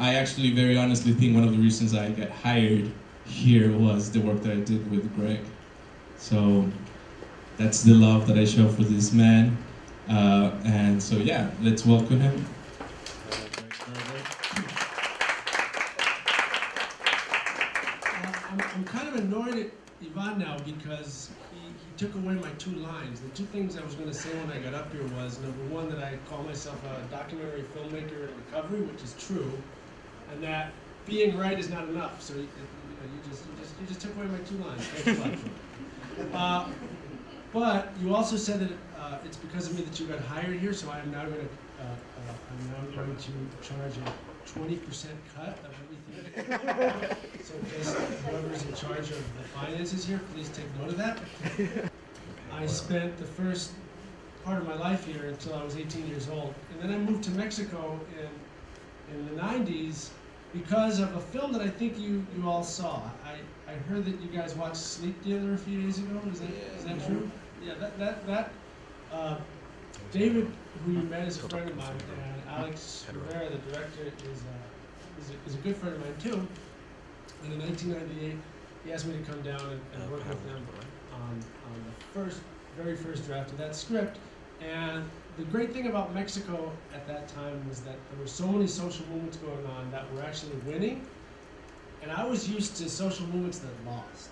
I actually very honestly think one of the reasons I got hired here was the work that I did with Greg. So that's the love that I show for this man. Uh, and so yeah, let's welcome him. I'm, I'm kind of annoyed at Ivan now because he, he took away my two lines. The two things I was going to say when I got up here was number one, that I call myself a documentary filmmaker in recovery, which is true, and that being right is not enough. So you, you, you just, you, just, you just took away my two lines. Thanks a lot. Uh, but you also said that uh, it's because of me that you got hired here, so I am now going to uh, uh, I'm now going to charge a 20% cut of everything. so just whoever's in charge of the finances here, please take note of that. I spent the first part of my life here until I was 18 years old, and then I moved to Mexico in in the 90s because of a film that I think you, you all saw. I, I heard that you guys watched Sleep Dealer a few days ago. Is that, is that true? Yeah, that, that, that uh, David, who you met, is a friend of mine, and Alex Rivera, the director, is, uh, is, a, is a good friend of mine too. And in 1998, he asked me to come down and, and work with them on, on the first, very first draft of that script. And the great thing about Mexico at that time was that there were so many social movements going on that were actually winning. And I was used to social movements that lost.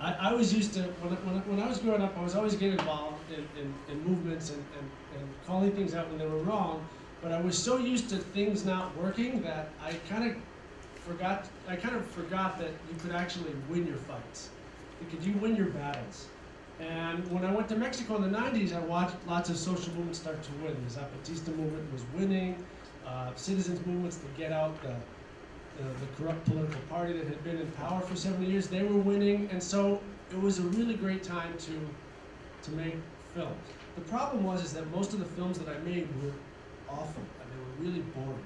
I, I was used to, when, when, when I was growing up, I was always getting involved in, in, in movements and, and, and calling things out when they were wrong. But I was so used to things not working that I kind of forgot, I kind of forgot that you could actually win your fights. Because you win your battles. And when I went to Mexico in the 90s, I watched lots of social movements start to win. The Zapatista movement was winning, uh, citizens movements to get out the, the, the, corrupt political party that had been in power for 70 years, they were winning. And so it was a really great time to, to make films. The problem was is that most of the films that I made were awful, and they were really boring.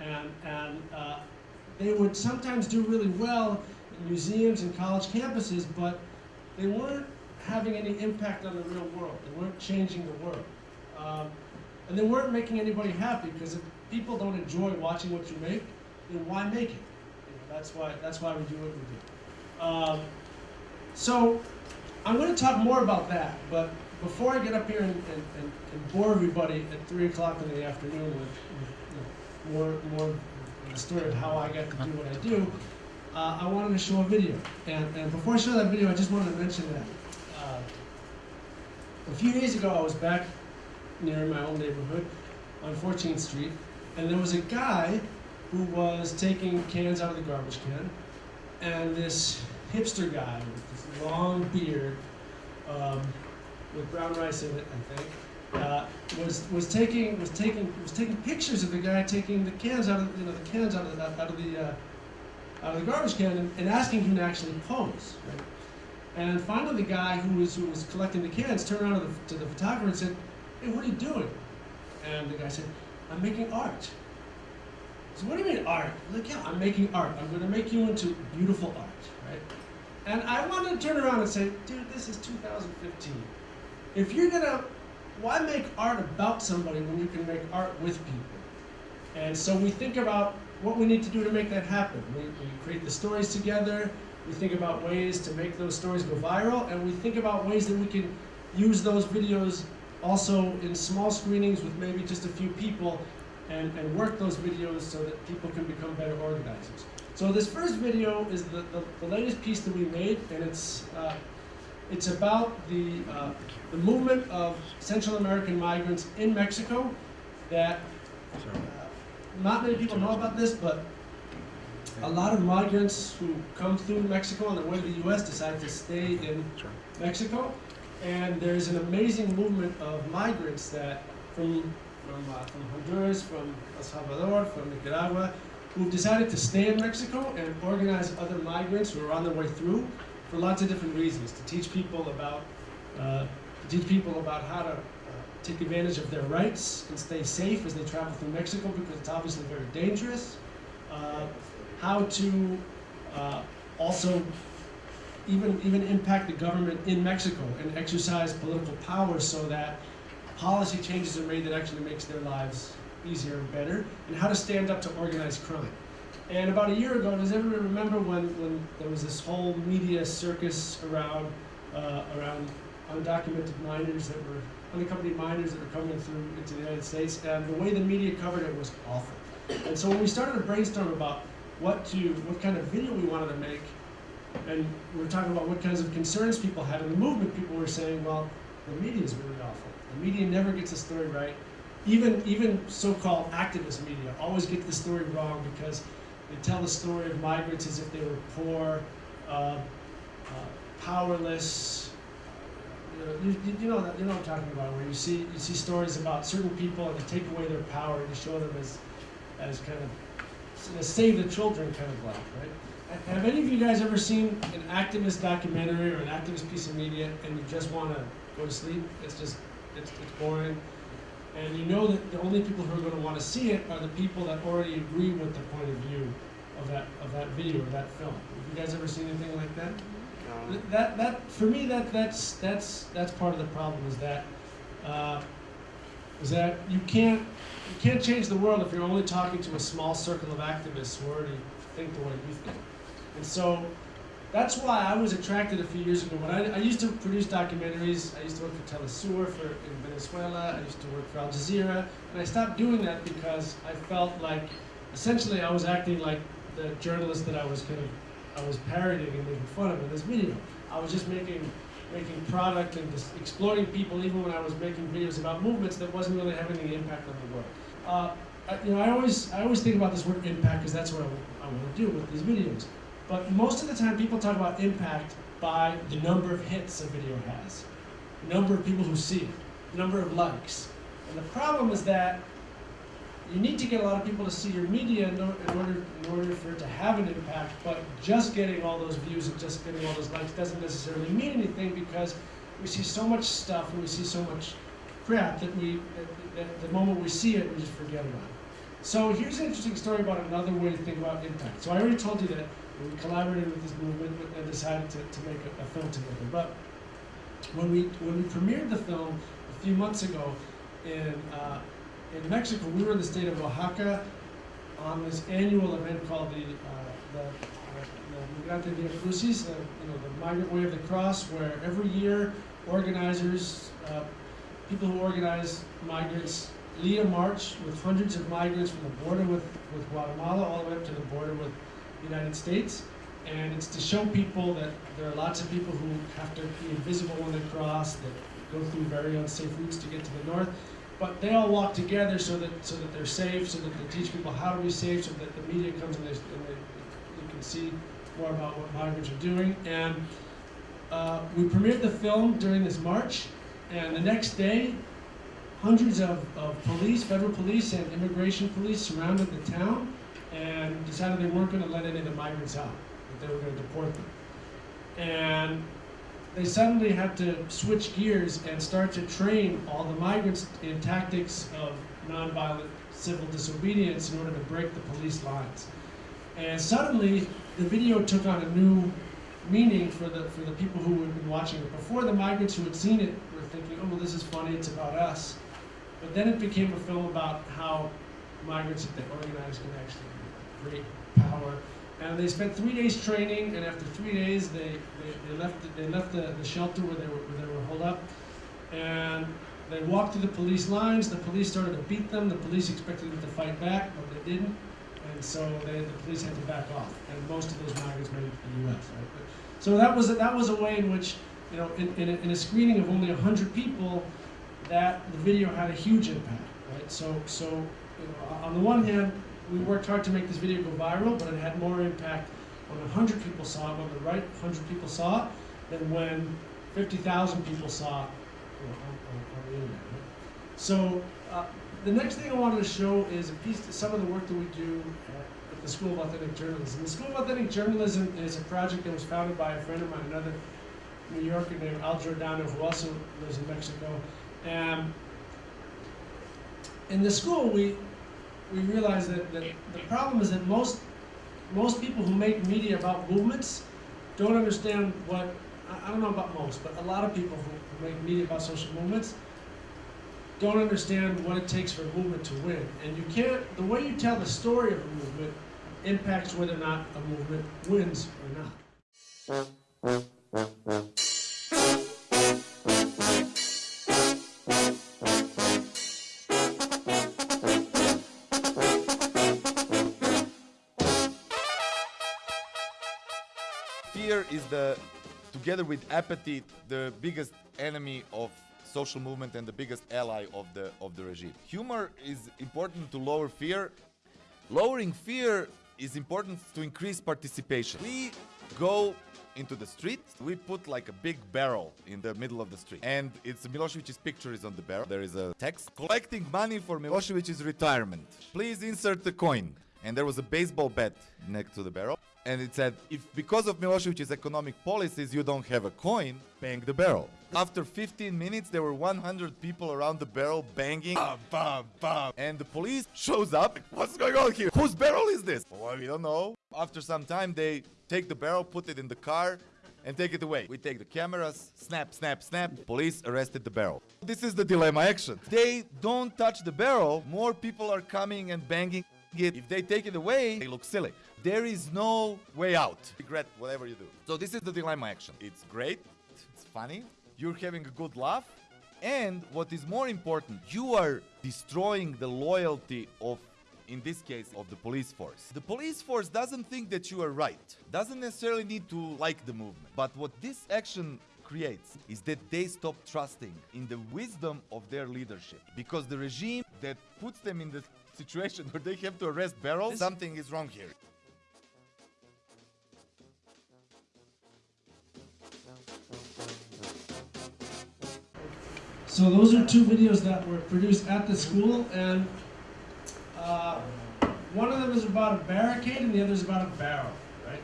And, and uh, they would sometimes do really well in museums and college campuses, but they weren't having any impact on the real world. They weren't changing the world. Um, and they weren't making anybody happy because if people don't enjoy watching what you make, then why make it? You know, that's why that's why we do what we do. Um, so I'm going to talk more about that, but before I get up here and, and, and, and bore everybody at three o'clock in the afternoon with, with you know, more more the story of how I got to do what I do, uh, I wanted to show a video. And, and before I show that video, I just wanted to mention that a few days ago, I was back near my own neighborhood on 14th Street, and there was a guy who was taking cans out of the garbage can, and this hipster guy with this long beard, um, with brown rice in it, I think, uh, was was taking was taking was taking pictures of the guy taking the cans out of you know the cans out of the out of the uh, out of the garbage can and, and asking him to actually pose. Right? And finally, the guy who was, who was collecting the cans turned around to the, to the photographer and said, hey, what are you doing? And the guy said, I'm making art. Said, what do you mean art? Like, yeah, I'm making art. I'm going to make you into beautiful art, right? And I wanted to turn around and say, dude, this is 2015. If you're going to, why make art about somebody when you can make art with people? And so we think about what we need to do to make that happen. We, we create the stories together, we think about ways to make those stories go viral, and we think about ways that we can use those videos also in small screenings with maybe just a few people and, and work those videos so that people can become better organizers. So this first video is the, the, the latest piece that we made, and it's, uh, it's about the, uh, the movement of Central American migrants in Mexico that uh, not many people know about this, but a lot of migrants who come through Mexico on their way to the U.S. decide to stay in Mexico. And there's an amazing movement of migrants that from, from, uh, from Honduras, from El Salvador, from Nicaragua, who've decided to stay in Mexico and organize other migrants who are on their way through for lots of different reasons, to teach people about, uh, to teach people about how to uh, take advantage of their rights and stay safe as they travel through Mexico because it's obviously very dangerous. Uh, how to uh, also even, even impact the government in Mexico and exercise political power so that policy changes are made that actually makes their lives easier and better, and how to stand up to organized crime. And about a year ago, does everyone remember when, when there was this whole media circus around uh, around undocumented minors that were unaccompanied minors that were coming through into the United States, and the way the media covered it was awful. And so when we started to brainstorm about what to, what kind of video we wanted to make, and we were talking about what kinds of concerns people had in the movement, people were saying, well, the media is really awful. The media never gets the story right. Even even so-called activist media always get the story wrong because they tell the story of migrants as if they were poor, uh, uh, powerless. You know, you, you know that you know what I'm talking about, where you see you see stories about certain people and they take away their power and you show them as as kind of as save the children kind of like, right? Have any of you guys ever seen an activist documentary or an activist piece of media and you just want to go to sleep? It's just it's, it's boring. And you know that the only people who are going to want to see it are the people that already agree with the point of view of that of that video or that film. Have you guys ever seen anything like that? Th- That that for me that that's that's that's part of the problem is that uh, is that you can't you can't change the world if you're only talking to a small circle of activists who already think the way you think. And so that's why I was attracted a few years ago. When I, I used to produce documentaries, I used to work for Telesur for in Venezuela. I used to work for Al Jazeera, and I stopped doing that because I felt like essentially I was acting like the journalist that I was kind of I was parodying and making fun of in this video. I was just making making product and just exploiting people, even when I was making videos about movements that wasn't really having any impact on the world. Uh, I, you know, I always I always think about this word impact because that's what I, I want to do with these videos. But most of the time, people talk about impact by the number of hits a video has, the number of people who see it, the number of likes. And the problem is that you need to get a lot of people to see your media in, order in order for it to have an impact. But just getting all those views and just getting all those likes doesn't necessarily mean anything because we see so much stuff and we see so much crap that we the moment we see it, we just forget about it. So here's an interesting story about another way to think about impact. So I already told you that we collaborated with this movement and decided to, to make a, a film together. But when we when we premiered the film a few months ago in uh, in Mexico, we were in the state of Oaxaca on this annual event called the uh, the, the Migrante Via Crucis, the, you know, the Migrant Way of the Cross, where every year organizers, uh, people who organize migrants, lead a march with hundreds of migrants from the border with, with Guatemala all the way up to the border with the United States. And it's to show people that there are lots of people who have to be invisible when they cross, that go through very unsafe routes to get to the north. But they all walk together so that so that they're safe, so that they teach people how to be safe, so that the media comes and, they, and they, can see more about what migrants are doing. And uh, we premiered the film during this march, and the next day, hundreds of, of police, federal police, and immigration police surrounded the town and decided they weren't going to let any of the migrants out, that they were going to deport them. And they suddenly had to switch gears and start to train all the migrants in tactics of nonviolent civil disobedience in order to break the police lines. And suddenly, the video took on a new meaning for the for the people who had been watching it. Before, the migrants who had seen it were thinking, "Oh, well, this is funny. It's about us." But then it became a film about how migrants, if they organize, can actually create power. And they spent three days training, and after three days, they, they, they left the, they left the, the shelter where they were where they were holed up, and they walked through the police lines. The police started to beat them. The police expected them to fight back, but they didn't, and so they, the police had to back off. And most of those migrants made it to the U.S. Right? But, so that was a, that was a way in which, you know, in, in, a, in a screening of only hundred people, that the video had a huge impact. Right? So so you know, on the one hand, we worked hard to make this video go viral, but it had more impact when 100 people saw it, when the right 100 people saw it, than when 50,000 people saw it on, the internet. So uh, the next thing I wanted to show is a piece, some of the work that we do at, at the School of Authentic Journalism. The School of Authentic Journalism is a project that was founded by a friend of mine, another New Yorker named Al Giordano, who also lives in Mexico. And in the school, we we realize that, that the problem is that most most people who make media about movements don't understand what I, don't know about most, but a lot of people who, who make media about social movements don't understand what it takes for a movement to win. And you can't, the way you tell the story of a movement impacts whether or not a movement wins or not. The, together with apathy, the biggest enemy of social movement and the biggest ally of the of the regime. Humor is important to lower fear. Lowering fear is important to increase participation. We go into the street, we put like a big barrel in the middle of the street. And it's Milosevic's picture is on the barrel. There is a text collecting money for Milosevic's retirement. Please insert the coin. And there was a baseball bat next to the barrel. And it said, if because of Milosevic's economic policies you don't have a coin, bang the barrel. After 15 minutes, there were 100 people around the barrel banging, bam, bam, bam. And the police shows up. What's going on here? Whose barrel is this? Well, we don't know. After some time, they take the barrel, put it in the car, and take it away. We take the cameras, snap, snap, snap. Police arrested the barrel. This is the dilemma action. They don't touch the barrel, more people are coming and banging it. If they take it away, they look silly. There is no way out. Regret whatever you do. So this is the dilemma action. It's great. It's funny. You're having a good laugh. And what is more important, you are destroying the loyalty of in this case of the police force. The police force doesn't think that you are right. Doesn't necessarily need to like the movement. But what this action creates is that they stop trusting in the wisdom of their leadership because the regime that puts them in the situation where they have to arrest barrels something is wrong here So those are two videos that were produced at the school, and uh, one of them is about a barricade, and the other is about a barrel, right?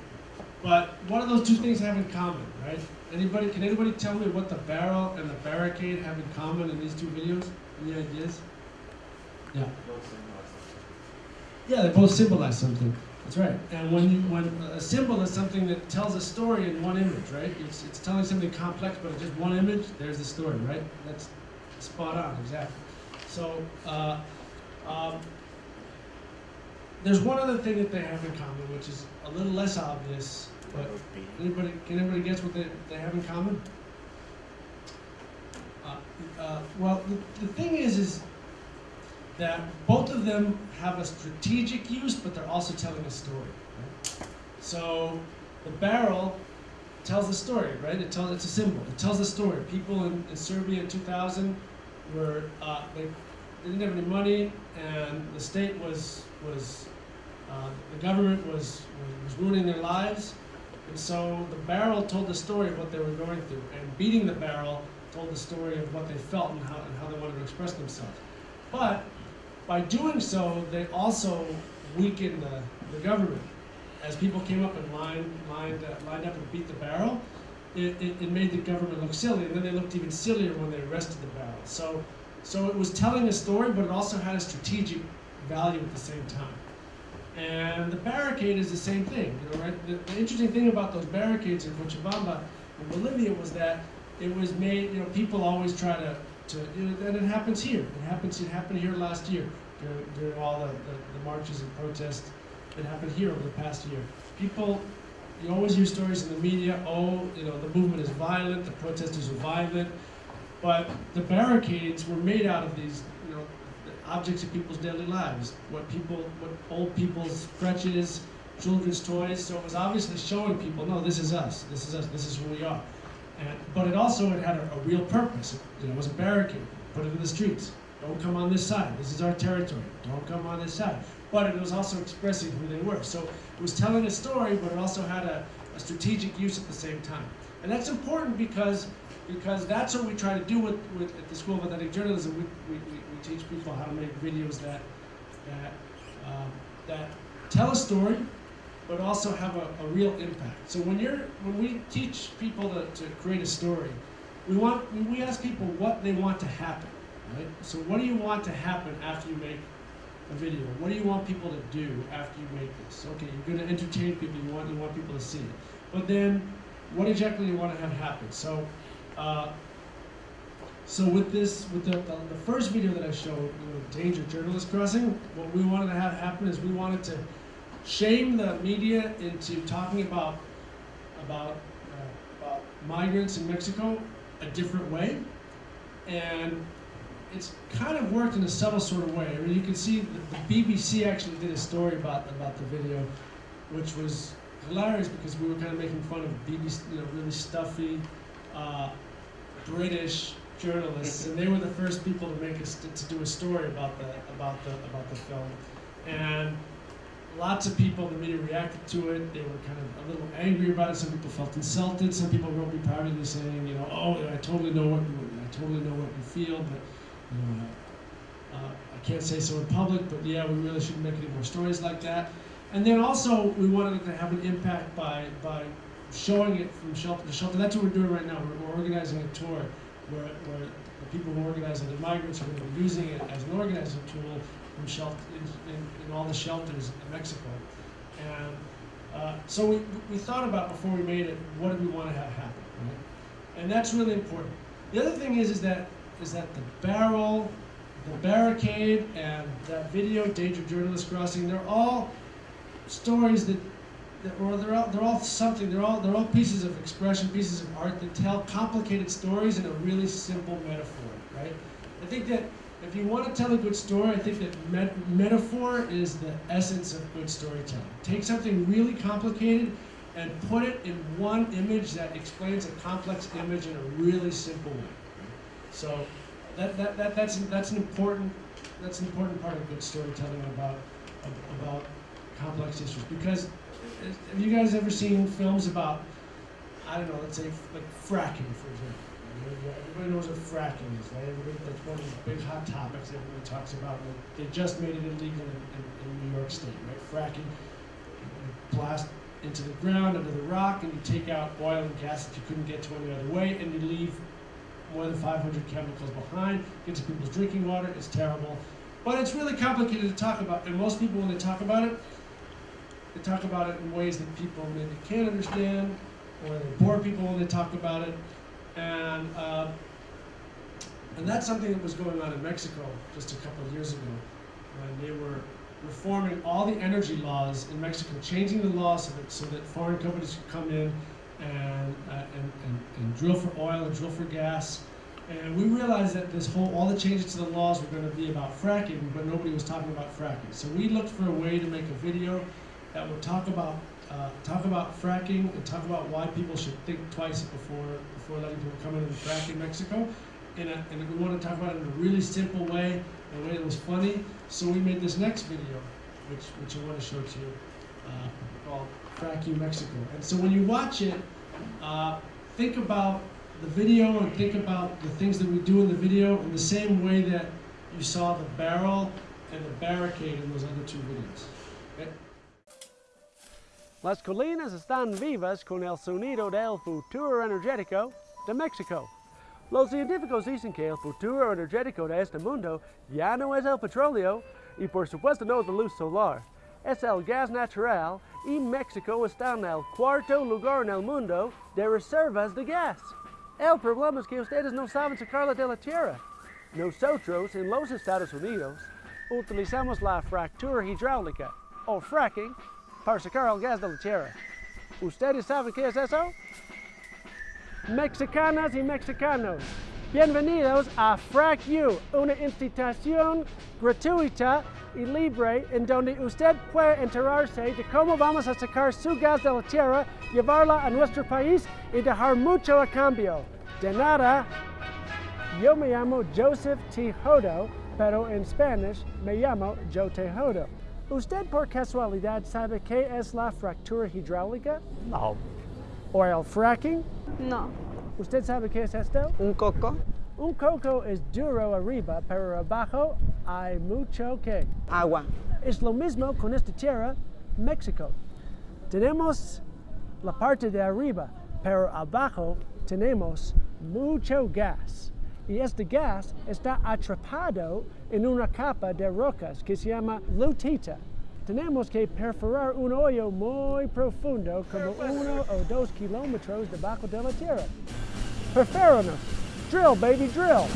But what do those two things have in common, right? Anybody? Can anybody tell me what the barrel and the barricade have in common in these two videos? Any ideas? Yeah. Yeah, they both symbolize something. That's right. And when you, when a symbol is something that tells a story in one image, right? It's, it's telling something complex, but in just one image, there's the story, right? That's spot on, exactly. So, uh, um, there's one other thing that they have in common, which is a little less obvious, but anybody, can anybody guess what they, they have in common? Uh, uh, well, the, the thing is, is that both of them have a strategic use, but they're also telling a story. Right? So the barrel tells a story, right? It tells it's a symbol. It tells a story. People in, in Serbia in 2000 were uh, they, didn't have any money, and the state was was uh, the government was, was ruining their lives, and so the barrel told the story of what they were going through, and beating the barrel told the story of what they felt and how, and how they wanted to express themselves. But by doing so, they also weakened the, the government. As people came up and lined, lined, uh, lined up and beat the barrel, it, it, it, made the government look silly, and then they looked even sillier when they arrested the barrel. So, so it was telling a story, but it also had a strategic value at the same time. And the barricade is the same thing. You know, right? The, the interesting thing about those barricades in Cochabamba in Bolivia was that it was made. You know, people always try to to, you know, and it happens here. It happens. It happened here last year during, during all the, the, the, marches and protests. It happened here over the past year. People, you always hear stories in the media. Oh, you know, the movement is violent. The protesters are violent. But the barricades were made out of these, you know, objects of people's daily lives. What people, what old people's crutches, children's toys. So it was obviously showing people, no, this is us. This is us. This is who we are. And, but it also it had a, a real purpose. It, you know, it was a barricade. Put it in the streets. Don't come on this side. This is our territory. Don't come on this side. But it was also expressing who they were. So it was telling a story, but it also had a, a strategic use at the same time. And that's important because because that's what we try to do with, with at the School of Authentic Journalism. We, we, we teach people how to make videos that that um, that tell a story, but also have a, a, real impact. So when you're when we teach people to, to create a story, we want we ask people what they want to happen, right? So what do you want to happen after you make a video? What do you want people to do after you make this? Okay, you're going to entertain people. You want you want people to see it, but then what exactly do you want to have happen? So. Uh, So with this, with the, the, the first video that I showed, Danger Journalist Crossing, what we wanted to have happen is we wanted to shame the media into talking about about uh, about migrants in Mexico a different way, and it's kind of worked in a subtle sort of way. I mean, you can see the, the BBC actually did a story about about the video, which was hilarious because we were kind of making fun of BBC, you know, really stuffy uh, British journalists, and they were the first people to make to, to do a story about the about the about the film, and lots of people in the media reacted to it. They were kind of a little angry about it. Some people felt insulted. Some people wrote me privately saying, you know, oh, I totally know what you, I totally know what you feel, but you know, uh, uh, I can't say so in public. But yeah, we really shouldn't make any more stories like that. And then also, we wanted it to have an impact by by showing it from shelter to shelter. That's what we're doing right now. We're, we're organizing a tour where, where the people who organize it, the migrants, are going to be using it as an organizing tool from shelter, in, in, in all the shelters in Mexico. And uh, so we, we thought about before we made it, what do we want to have happen, right? And that's really important. The other thing is, is that is that the barrel, the barricade, and that video, Danger Journalist Crossing, they're all stories that that, or they're all, they're all something. They're all they're all pieces of expression, pieces of art that tell complicated stories in a really simple metaphor, right? I think that if you want to tell a good story, I think that met metaphor is the essence of good storytelling. Take something really complicated and put it in one image that explains a complex image in a really simple way. So that, that, that, that's, that's an important that's an important part of good storytelling about about complex issues because have you guys ever seen films about, I don't know, let's say like fracking, for example? Everybody knows what fracking is, right? Everybody, that's one of the big hot topics everybody talks about. They just made it illegal in, in, in New York State, right? Fracking, you blast into the ground, under the rock, and you take out oil and gas that you couldn't get to any other way, and you leave more than 500 chemicals behind, gets people's drinking water, it's terrible. But it's really complicated to talk about, and most people, when they talk about it, they talk about it in ways that people maybe can't understand, or they bore people when they talk about it. And, uh, and that's something that was going on in Mexico just a couple of years ago, when they were reforming all the energy laws in Mexico, changing the laws so that, so that foreign companies could come in and, uh, and, and, and drill for oil and drill for gas. And we realized that this whole, all the changes to the laws were going to be about fracking, but nobody was talking about fracking. So we looked for a way to make a video that would talk about uh, talk about fracking and talk about why people should think twice before before letting people come in and frack in Mexico. And, a, and we want to talk about it in a really simple way, a way that was funny. So we made this next video, which which I want to show to you, uh, called "Frack You Mexico." And so when you watch it, uh, think about the video and think about the things that we do in the video in the same way that you saw the barrel and the barricade in those other two videos. Las colinas están vivas con el sonido del futuro energético de México. Los científicos dicen que el futuro energético de este mundo ya no es el petróleo y por supuesto no es la luz solar. Es el gas natural y México está en el cuarto lugar en el mundo de reservas de gas. El problema es que ustedes no saben sacarla de la tierra. Nosotros en los Estados Unidos utilizamos la fractura hidráulica o fracking para sacar el gas de la tierra. ¿Ustedes saben qué es eso? Mexicanas y mexicanos, bienvenidos a Frack You, una institución gratuita y libre en donde usted puede enterarse de cómo vamos a sacar su gas de la tierra, llevarla a nuestro país y dejar mucho a cambio. De nada, yo me llamo Joseph Tejodo, pero en Spanish me llamo Joe Tejodo. ¿Usted por casualidad sabe qué es la fractura hidráulica? No. ¿O el fracking? No. ¿Usted sabe qué es esto? ¿Un coco? Un coco es duro arriba, pero abajo hay mucho que. Agua. Es lo mismo con esta tierra, México. Tenemos la parte de arriba, pero abajo tenemos mucho gas. Y este gas está atrapado en una capa de rocas que se llama lutita. Tenemos que perforar un hoyo muy profundo, como uno o dos kilómetros debajo de la tierra. Preféranos. drill, baby, drill.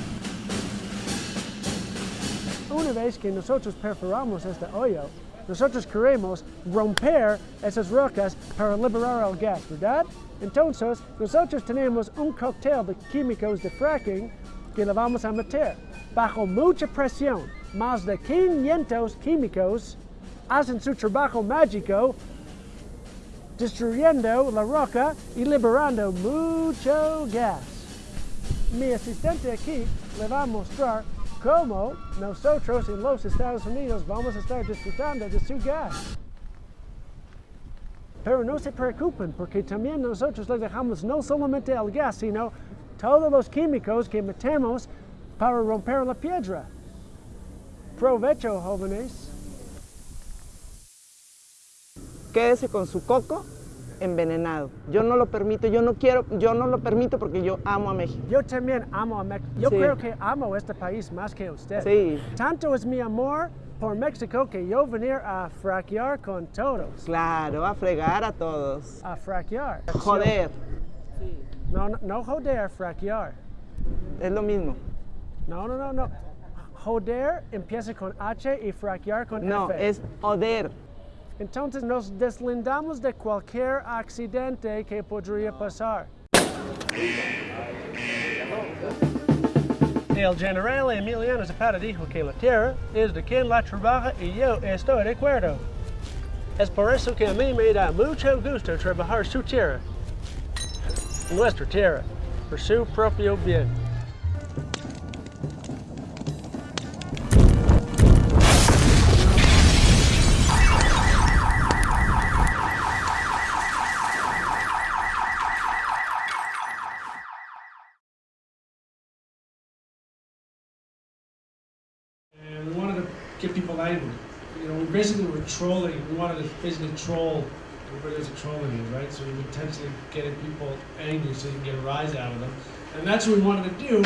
Una vez que nosotros perforamos este hoyo, nosotros queremos romper esas rocas para liberar el gas, ¿verdad? Entonces, nosotros tenemos un cóctel de químicos de fracking que le vamos a meter. Bajo mucha presión, más de 500 químicos hacen su trabajo mágico destruyendo la roca y liberando mucho gas. Mi asistente aquí le va a mostrar cómo nosotros en los Estados Unidos vamos a estar disfrutando de su gas. Pero no se preocupen porque también nosotros le dejamos no solamente el gas, sino todos los químicos que metemos para romper la piedra. Provecho, jóvenes. quédese con su coco envenenado. Yo no lo permito, yo no quiero, yo no lo permito porque yo amo a México. Yo también amo a México. Yo Sí. creo que amo este país más que usted. Sí. Tanto es mi amor por México que yo venir a fraquear con todos. Claro, a fregar a todos. A fraquear. Joder, No, no, no joder, fraquear. es lo mismo. No, no, no, no. Joder empieza con H y fraquear con No, F. es oder. Entonces nos deslindamos de cualquier accidente que podría pasar. El general Emiliano Zapata dijo que la tierra es de quien la trabaja y yo estoy de acuerdo. Es por eso que a mí me da mucho gusto trabajar su tierra, nuestra tierra, por su propio bien. We wanted to get people angry. You know, we basically were trolling. We wanted to basically troll. Everybody knows what trolling is, right? So were intentionally getting people angry so you can get a rise out of them. And that's what we wanted to do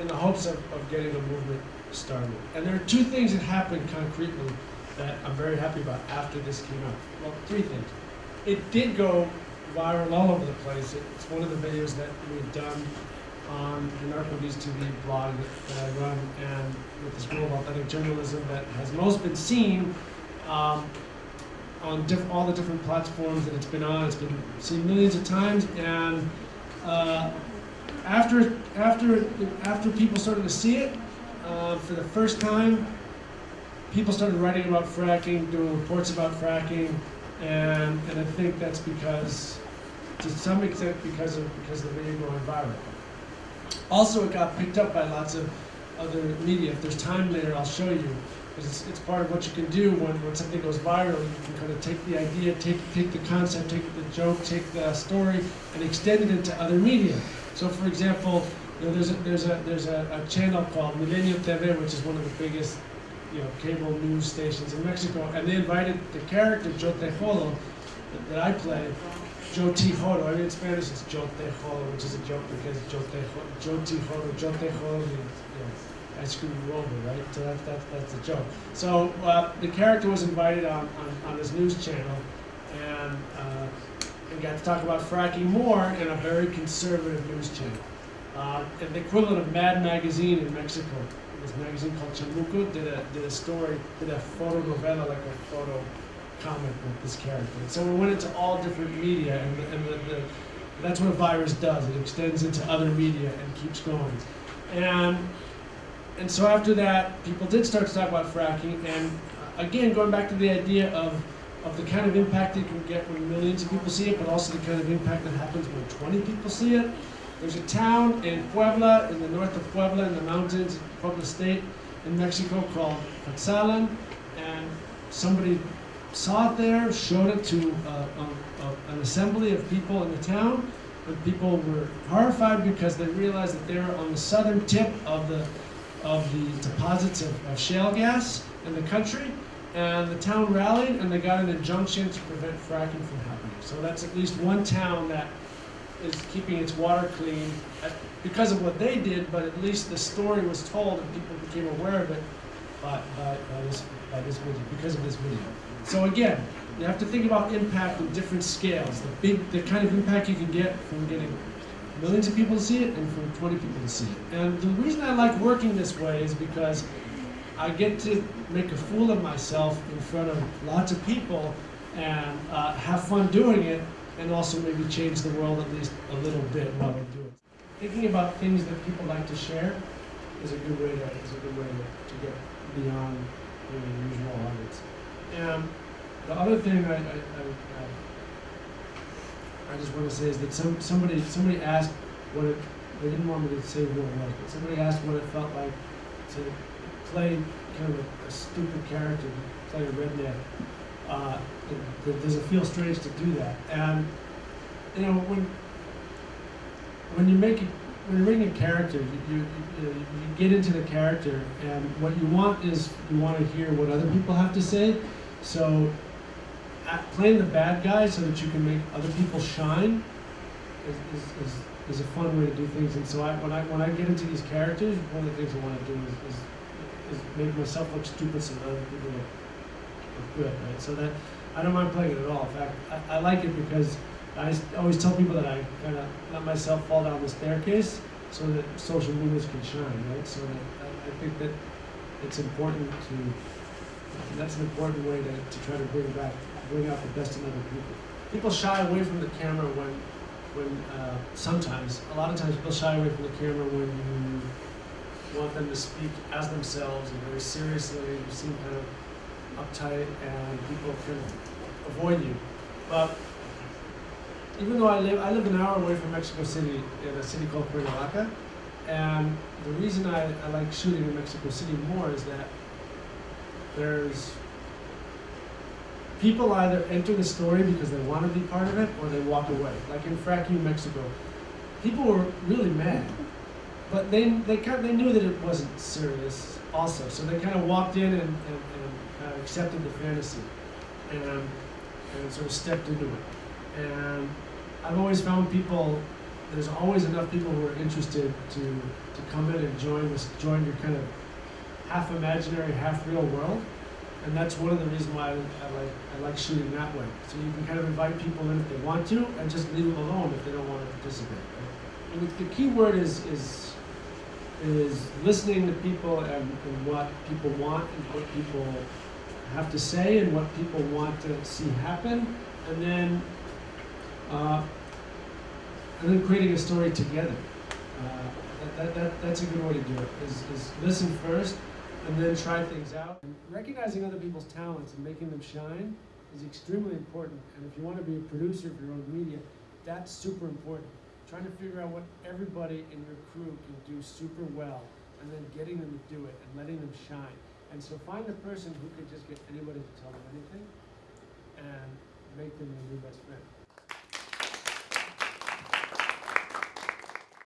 in the hopes of, of getting the movement started. And there are two things that happened concretely that I'm very happy about after this came out. Well, three things. It did go viral all over the place. It's one of the videos that we've done on the Narco News TV blog that, I run and with the School of Authentic Journalism that has most been seen um, on all the different platforms that it's been on. It's been seen millions of times and uh, after after after people started to see it uh, for the first time, people started writing about fracking, doing reports about fracking, and and I think that's because, to some extent, because of because of the video going viral. Also, it got picked up by lots of other media. If there's time later, I'll show you. Because it's, it's part of what you can do when, when something goes viral. You can kind of take the idea, take, take the concept, take the joke, take the story, and extend it into other media. So, for example, you know, there's a, there's a, there's a, a channel called Milenio TV, which is one of the biggest you know, cable news stations in Mexico, and they invited the character Joe Tejodo that, that I play, Joe Tejodo. I mean, in Spanish it's Joe Tejodo, which is a joke because Joe Tejodo, Joe Tejodo, Joe Tejodo means, I screw you over, right? So that's that's that's the joke. So uh, the character was invited on, on, on this news channel, and uh, got to talk about fracking more in a very conservative news channel. Uh, and the equivalent of Mad Magazine in Mexico, this magazine called Chamuco, did a did a story, did a photo novella, like a photo comic with this character. So we went into all different media, and, the, and the, the, that's what a virus does. It extends into other media and keeps going. And and so after that, people did start to talk about fracking, and uh, again, going back to the idea of of the kind of impact it can get when millions of people see it, but also the kind of impact that happens when 20 people see it. There's a town in Puebla, in the north of Puebla, in the mountains, Puebla State, in Mexico, called Cuetzalan, and somebody saw it there, showed it to uh, a, a, an assembly of people in the town, and people were horrified because they realized that they were on the southern tip of the of the deposits of, of shale gas in the country, and the town rallied and they got an injunction to prevent fracking from happening. So that's at least one town that is keeping its water clean at, because of what they did, but at least the story was told and people became aware of it by, by, by this by this video because of this video. So again, you have to think about impact in different scales. The big, the kind of impact you can get from getting millions of people to see it and for 20 people to see it. And the reason I like working this way is because I get to make a fool of myself in front of lots of people and uh, have fun doing it and also maybe change the world at least a little bit while I do it. Thinking about things that people like to share is a good way to, is a good way to, to get beyond the usual audience. And the other thing I, I, I, I I just want to say is that some, somebody, somebody asked what it, they didn't want me to say who it was, but somebody asked what it felt like to play kind of a, a stupid character, play a redneck. Uh, it, it, does it feel strange to do that? And, you know, when, when you make it, when you're making a character, you, you, you, you get into the character, and what you want is you want to hear what other people have to say. So playing the bad guy so that you can make other people shine is, is, is, is a fun way to do things. And so I, when I when I get into these characters, one of the things I want to do is, is, is make myself look stupid so that other people look, look good, right? So that I don't mind playing it at all. In fact, I, I like it because I always tell people that I kind of let myself fall down the staircase so that social movements can shine, right? So that I, I think that it's important to that's an important way to, to try to bring back, bring out the best in other people. People shy away from the camera when, when uh, sometimes, a lot of times, people shy away from the camera when you want them to speak as themselves and very seriously. You seem kind of uptight, and people can avoid you. But even though I live, I live an hour away from Mexico City in a city called Cuernavaca, and the reason I, I like shooting in Mexico City more is that there's people either enter the story because they want to be part of it or they walk away. Like in Frack You Mexico, people were really mad, but they they kind they knew that it wasn't serious also, so they kind of walked in and, and, and of accepted the fantasy and um, and sort of stepped into it. And I've always found people. There's always enough people who are interested to to come in and join this join your kind of half imaginary, half real world. And that's one of the reasons why I, I like I like shooting that way. So you can kind of invite people in if they want to, and just leave them alone if they don't want to participate. And the, the key word is is is listening to people and, and what people want and what people have to say and what people want to see happen, and then uh, and then creating a story together. Uh, that, that, that, that's a good way to do it. Is, is listen first, and then try things out. Recognizing other people's talents and making them shine is extremely important. And if you want to be a producer of your own media, that's super important. Trying to figure out what everybody in your crew can do super well, and then getting them to do it and letting them shine. And so find the person who can just get anybody to tell them anything, and make them your new best friend.